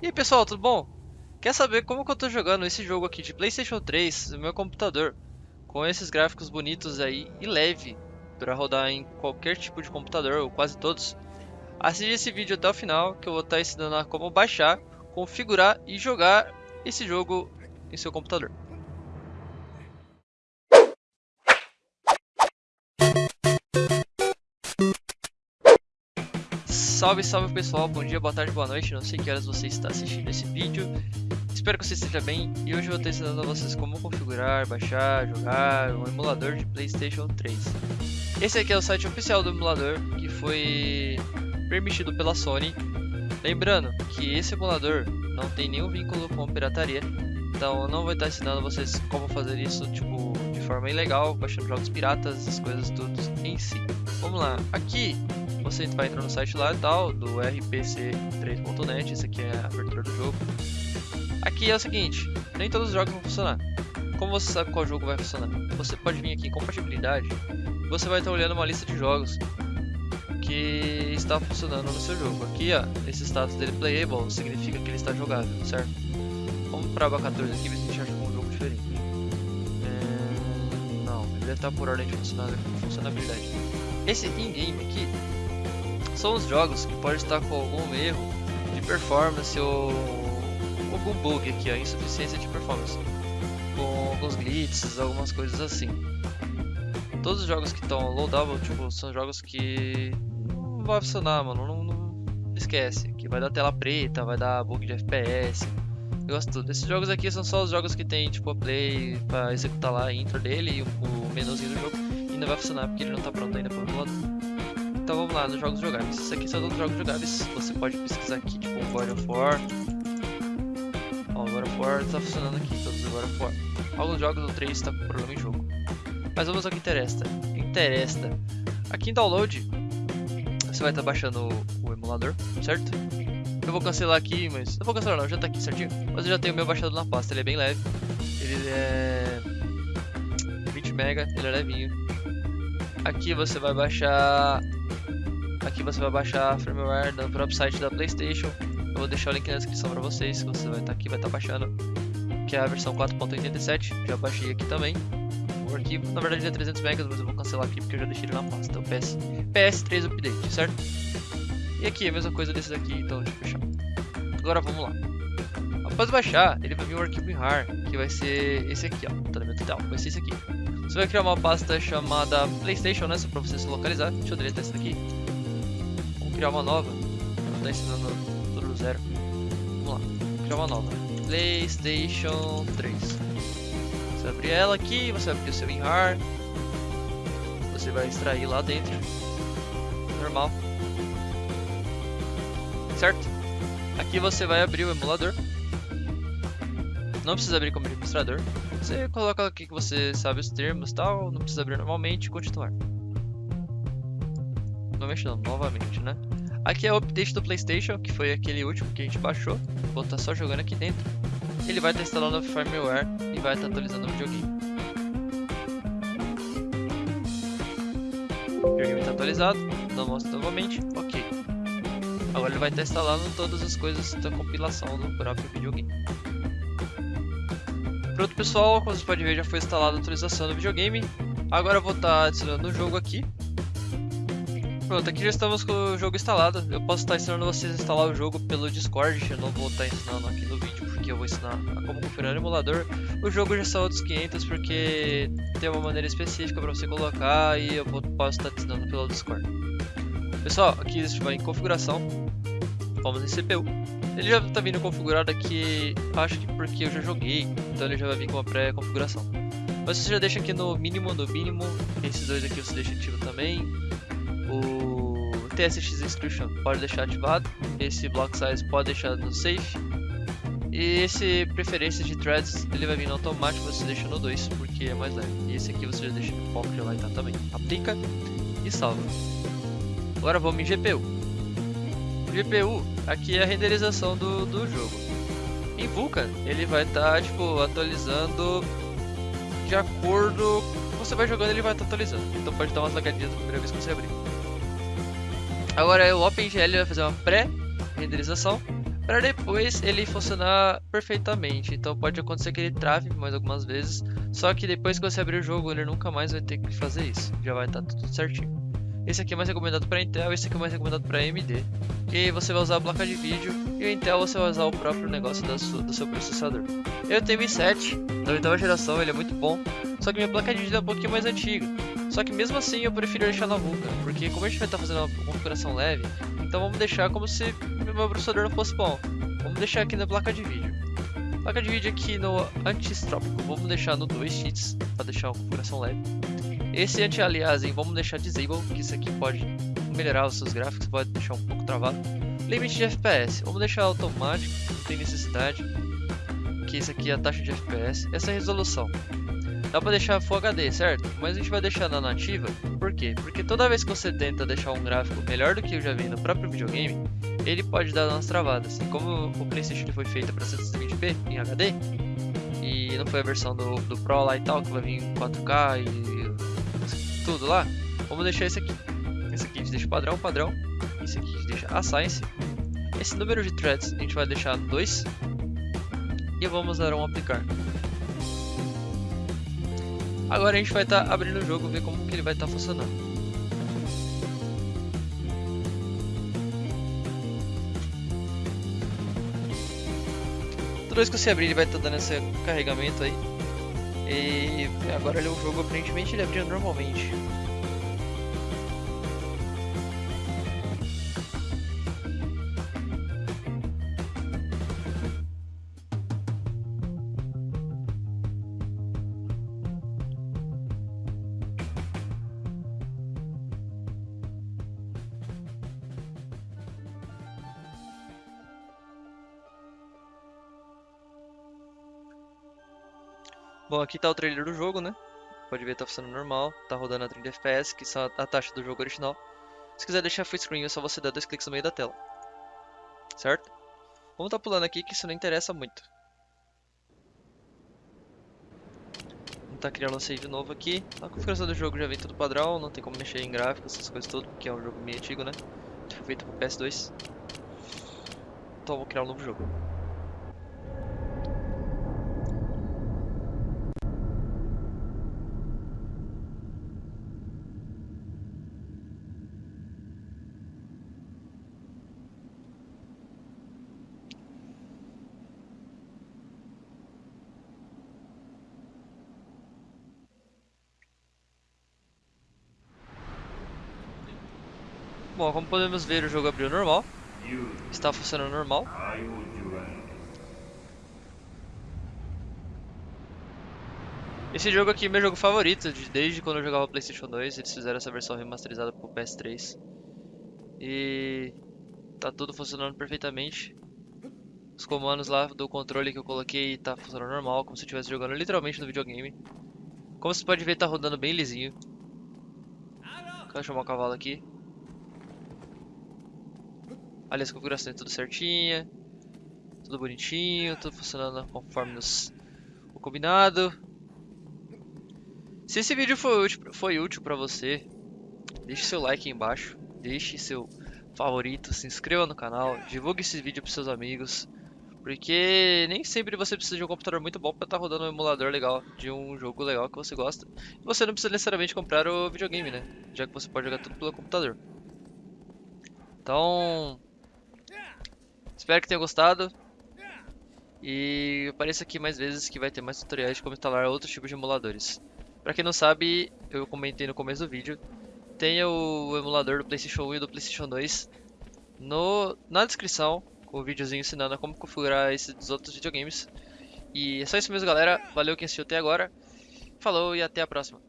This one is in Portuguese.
E aí pessoal, tudo bom? Quer saber como que eu tô jogando esse jogo aqui de Playstation 3 no meu computador? Com esses gráficos bonitos aí e leve para rodar em qualquer tipo de computador, ou quase todos. Assiste esse vídeo até o final que eu vou estar ensinando a como baixar, configurar e jogar esse jogo em seu computador. Salve, salve pessoal, bom dia, boa tarde, boa noite, não sei que horas você está assistindo esse vídeo. Espero que você esteja bem. E hoje eu vou estar ensinando a vocês como configurar, baixar, jogar um emulador de Playstation 3 Esse aqui é o site oficial do emulador que foi permitido pela Sony. Lembrando que esse emulador não tem nenhum vínculo com pirataria. Então eu não vou estar ensinando vocês como fazer isso tipo, de forma ilegal, baixando jogos piratas, essas coisas tudo em si. Vamos lá, aqui você vai entrar no site lá e tal, do rpc3.net, esse aqui é a abertura do jogo. Aqui é o seguinte, nem todos os jogos vão funcionar. Como você sabe qual jogo vai funcionar? Você pode vir aqui em compatibilidade, você vai estar olhando uma lista de jogos que está funcionando no seu jogo. Aqui, ó, esse status dele playable significa que ele está jogável, certo? Vamos para aba 14 aqui, ver se a gente acha um jogo diferente. É... Não, ele deve estar por ordem de funcionalidade. Esse in-game aqui são os jogos que pode estar com algum erro de performance ou algum bug aqui, ó, insuficiência de performance, com alguns glitches, algumas coisas assim. Todos os jogos que estão loadable, tipo, são jogos que não vai funcionar, mano, não, não, esquece, que vai dar tela preta, vai dar bug de FPS, eu gosto tudo. Esses jogos aqui são só os jogos que tem, tipo, a play pra executar lá a intro dele e o, menuzinho do jogo, não vai funcionar porque ele não tá pronto ainda para o emulador. Então vamos lá, nos jogos jogáveis. Isso aqui são os jogos jogáveis. Você pode pesquisar aqui, tipo God of War. Ó, God of War está funcionando aqui, todos os God of War. Alguns jogos do 3 está com problema em jogo. Mas vamos ao que interessa. Interessa. Aqui em download, você vai estar tá baixando o, o, emulador, certo? Eu vou cancelar aqui, mas... Não vou cancelar não, já está aqui certinho. Mas eu já tenho o meu baixado na pasta, ele é bem leve. Ele é... 20 MB, ele é levinho. Aqui você vai baixar Aqui você vai baixar a firmware do próprio site da Playstation. Eu vou deixar o link na descrição para vocês, você vai estar tá aqui, vai estar tá baixando. Que é a versão 4.87, já baixei aqui também. O arquivo, na verdade é 300 MB, mas eu vou cancelar aqui porque eu já deixei ele na pasta. Então PS, PS3 Update, certo? E aqui a mesma coisa desses aqui, então deixa eu fechar. Agora vamos lá. Após baixar, ele vai vir um arquivo em RAR, que vai ser esse aqui, ó, tá no meu tutorial, vai ser esse aqui. Você vai criar uma pasta chamada Playstation, né, só pra você se localizar. Deixa eu deletar isso daqui criar uma nova. Vou estar ensinando tudo do zero. Vamos lá, criar uma nova. PlayStation 3. Você vai abrir ela aqui, você vai abrir o seu WinRAR. Você vai extrair lá dentro. Normal. Certo? Aqui você vai abrir o emulador. Não precisa abrir como administrador. Você coloca aqui que você sabe os termos e tal. Não precisa abrir normalmente e não, novamente, né? Aqui é o update do Playstation, que foi aquele último que a gente baixou. Vou estar só jogando aqui dentro. Ele vai estar instalando o firmware e vai estar atualizando o videogame. O videogame está atualizado, não mostro novamente, ok. Agora ele vai estar instalando todas as coisas da compilação do próprio videogame. Pronto pessoal, como vocês podem ver já foi instalada a atualização do videogame. Agora eu vou estar adicionando o jogo aqui. Pronto, aqui já estamos com o jogo instalado. Eu posso estar ensinando vocês a instalar o jogo pelo Discord. Eu não vou estar ensinando aqui no vídeo porque eu vou ensinar como configurar o emulador. O jogo já são outros 500 porque tem uma maneira específica para você colocar e eu posso estar ensinando pelo Discord. Pessoal, aqui vai em configuração. Vamos em CPU. Ele já está vindo configurado aqui, acho que porque eu já joguei, então ele já vai vir com a pré-configuração. Mas você já deixa aqui no mínimo, no mínimo, esses dois aqui você deixa ativo também o TSX Inscription pode deixar ativado, esse Block Size pode deixar no Safe, e esse preferência de threads ele vai vir no automático, você deixa no 2 porque é mais leve. E esse aqui você já deixa no foco, vai estar também. Aplica e salva. Agora vamos em GPU. GPU, aqui é a renderização do, do jogo. Em Vulkan, ele vai estar tipo, atualizando de acordo você vai jogando, ele vai estar atualizando. Então pode dar umas lagadinhas na primeira vez que você abrir. Agora o OpenGL vai fazer uma pré-renderização para depois ele funcionar perfeitamente. Então pode acontecer que ele trave mais algumas vezes, só que depois que você abrir o jogo ele nunca mais vai ter que fazer isso, já vai estar tá tudo certinho. Esse aqui é mais recomendado para Intel, esse aqui é mais recomendado para AMD. E você vai usar a placa de vídeo e o Intel você vai usar o próprio negócio do, do seu processador. Eu tenho o i7 da oitava geração, ele é muito bom, só que minha placa de vídeo é um pouquinho mais antiga. Só que mesmo assim eu prefiro deixar na vulca, porque como a gente vai estar tá fazendo uma configuração leve, então vamos deixar como se meu processador não fosse bom. Vamos deixar aqui na placa de vídeo. Placa de vídeo aqui no antistrópico, vamos deixar no 2 cheats, para deixar uma configuração leve. Esse anti-aliasing vamos deixar disable, que isso aqui pode melhorar os seus gráficos, pode deixar um pouco travado. Limite de FPS, vamos deixar automático, não tem necessidade. Que isso aqui é a taxa de FPS. Essa é a resolução. Dá pra deixar Full HD, certo? Mas a gente vai deixar na nativa, por quê? Porque toda vez que você tenta deixar um gráfico melhor do que eu já vi no próprio videogame, ele pode dar umas travadas. E como o Playstation foi feito para 120p em HD, e não foi a versão do, do Pro lá e tal, que vai vir em 4K e tudo lá, vamos deixar esse aqui. Esse aqui a gente deixa padrão, padrão. Esse aqui a gente deixa a Science. Esse número de threads a gente vai deixar no 2. E vamos dar um aplicar. Agora a gente vai estar tá abrindo o jogo, ver como que ele vai estar tá funcionando. Toda vez que você abrir, ele vai estar tá dando esse carregamento aí. E agora ele, o jogo aparentemente ele abriu normalmente. Bom, aqui tá o trailer do jogo, né? Pode ver, tá funcionando normal, tá rodando a 30 FPS, que são a taxa do jogo original. Se quiser deixar full screen, é só você dar dois cliques no meio da tela. Certo? Vamos tá pulando aqui, que isso não interessa muito. Vamos tá criando um save novo aqui. A configuração do jogo já vem tudo padrão, não tem como mexer em gráficos, essas coisas tudo, porque é um jogo meio antigo, né? Foi feito pro PS2. Então vamos criar um novo jogo. Bom, como podemos ver, o jogo abriu normal. Está funcionando normal. Esse jogo aqui é meu jogo favorito, desde quando eu jogava Playstation 2, eles fizeram essa versão remasterizada pro PS3. E tá tudo funcionando perfeitamente. Os comandos lá do controle que eu coloquei tá funcionando normal, como se eu estivesse jogando literalmente no videogame. Como você pode ver, tá rodando bem lisinho. Eu chamar o cavalo aqui. Ali as configurações tudo certinha. Tudo bonitinho, tudo funcionando conforme o combinado. Se esse vídeo foi útil, foi útil para você, deixe seu like aí embaixo, deixe seu favorito, se inscreva no canal, divulgue esse vídeo para seus amigos, porque nem sempre você precisa de um computador muito bom para estar tá rodando um emulador legal de um jogo legal que você gosta. E você não precisa necessariamente comprar o videogame, né? Já que você pode jogar tudo pelo computador. Então, Espero que tenha gostado. E apareça aqui mais vezes que vai ter mais tutoriais de como instalar outros tipos de emuladores. Pra quem não sabe, eu comentei no começo do vídeo, tem o emulador do Playstation 1 e do Playstation 2 no, na descrição, com o videozinho ensinando como configurar esses outros videogames. E é só isso mesmo galera, valeu quem assistiu até agora, falou e até a próxima.